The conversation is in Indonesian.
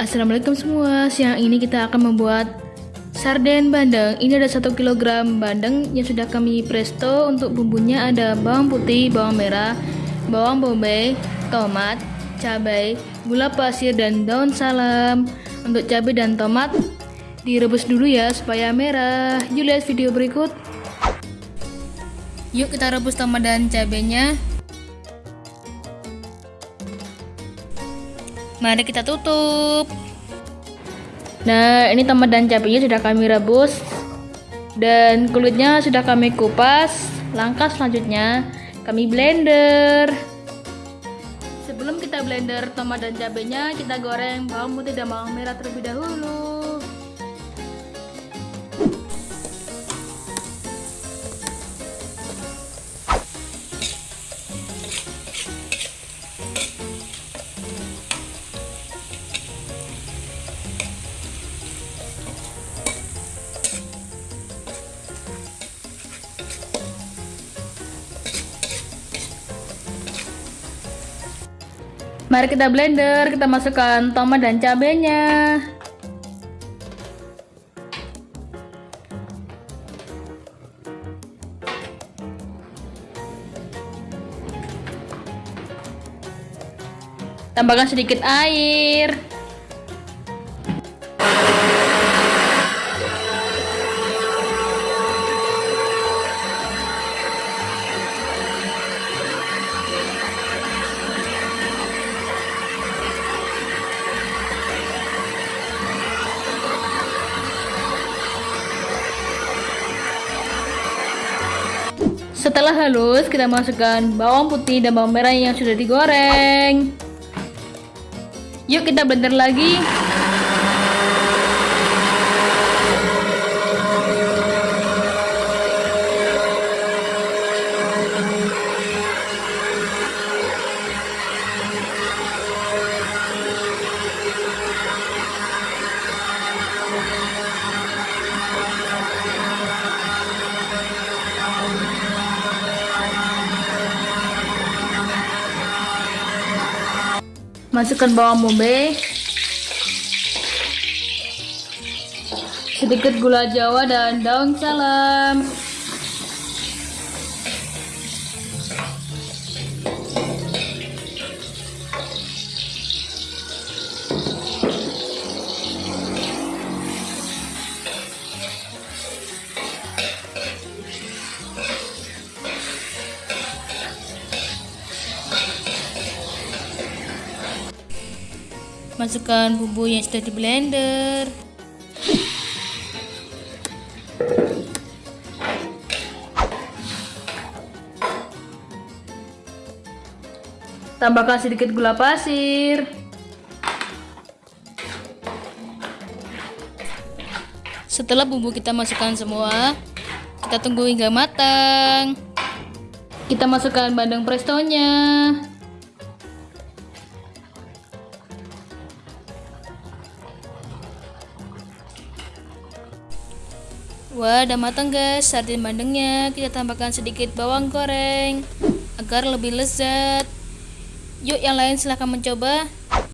Assalamualaikum semua. Siang ini kita akan membuat sarden bandeng. Ini ada 1 kg bandeng yang sudah kami presto. Untuk bumbunya ada bawang putih, bawang merah, bawang bombay, tomat, cabai, gula pasir dan daun salam. Untuk cabai dan tomat direbus dulu ya supaya merah. Yuk lihat video berikut. Yuk kita rebus tomat dan cabainya. Mari kita tutup. Nah, ini tomat dan cabenya sudah kami rebus dan kulitnya sudah kami kupas. Langkah selanjutnya kami blender. Sebelum kita blender tomat dan cabenya, kita goreng bawang putih dan bawang merah terlebih dahulu. Mari kita blender, kita masukkan tomat dan cabenya. Tambahkan sedikit air. Setelah halus, kita masukkan bawang putih dan bawang merah yang sudah digoreng. Yuk kita blender lagi. Masukkan bawang bombay. Sedikit gula jawa dan daun salam. Masukkan bumbu yang sudah di blender. Tambahkan sedikit gula pasir. Setelah bumbu kita masukkan semua, kita tunggu hingga matang. Kita masukkan bandeng prestonya. Wah, udah matang guys sarden bandengnya. Kita tambahkan sedikit bawang goreng agar lebih lezat. Yuk yang lain silahkan mencoba.